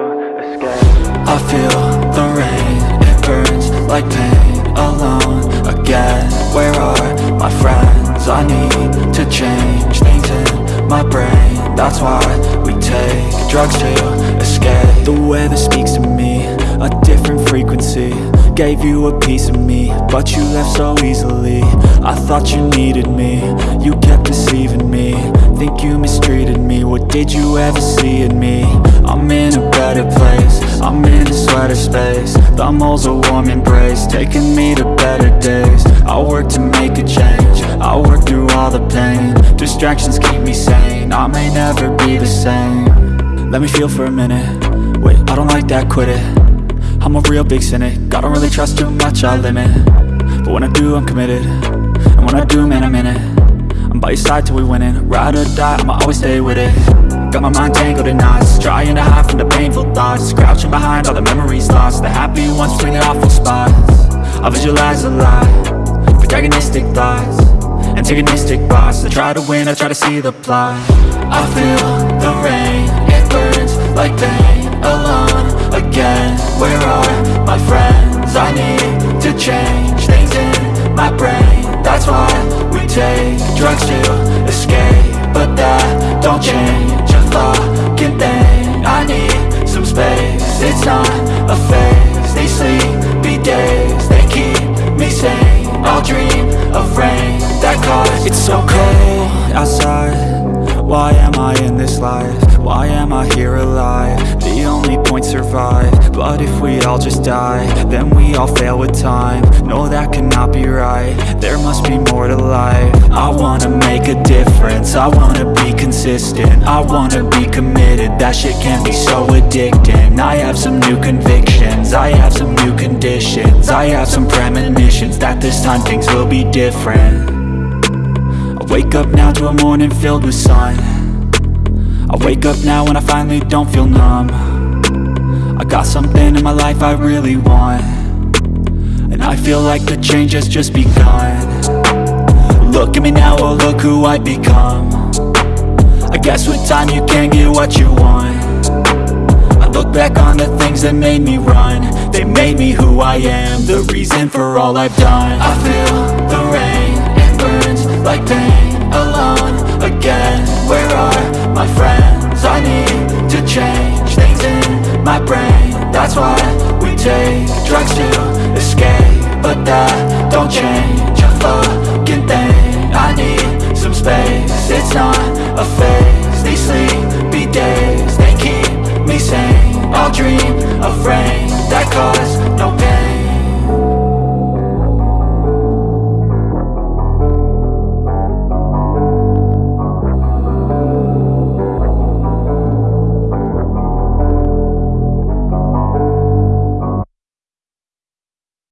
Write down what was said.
I feel the rain, it burns like pain Alone. Again, where are my friends? I need to change things in my brain. That's why we take drugs to escape. The weather speaks to me, a different frequency. Gave you a piece of me, but you left so easily. I thought you needed me, you kept deceiving me. Think you mistreated me, what did you ever see in me? I'm in a better place, I'm in a sweater space. The mole's a warm embrace, taking me to better days. I work to make a change, I work through all the pain. Distractions keep me sane, I may never be the same. Let me feel for a minute, wait, I don't like that, quit it. I'm a real big cynic, I don't really trust too much, I limit. But when I do, I'm committed, and when I do, man, I'm in it By your side till we winning, ride or die, I'ma always stay with it. Got my mind tangled in knots, trying to hide from the painful thoughts. Crouching behind all the memories lost, the happy ones between the awful spots. I visualize a lot, protagonistic thoughts. Antagonistic boss, I try to win, I try to see the plot. I feel the rain, drugs to escape But that don't change a fucking thing. I need some space, it's not a phase. These sleepy days, they keep me sane. I'll dream of rain that cause It's so cold outside. Why am I in this life? Why am I here alive? The only point survive. But if we all just die Then we all fail with time. No, that cannot be right. There must be more to life I wanna make a difference. I wanna be consistent. I wanna be committed. That shit can be so addicting. I have some new convictions. I have some new conditions. I have some premonitions That this time things will be different. I wake up now to a morning filled with sun. I wake up now and I finally don't feel numb. I got something in my life I really want. And I feel like the change has just begun Look at me now, oh look who I've become. I guess with time you can get what you want. I look back on the things that made me run. They made me who I am, the reason for all I've done. I feel the rain, it burns like pain Alone. Again, where are my friends? I need to change things in my brain. That's why we take drugs to escape But that don't change a I need dream a frame that costs no pain.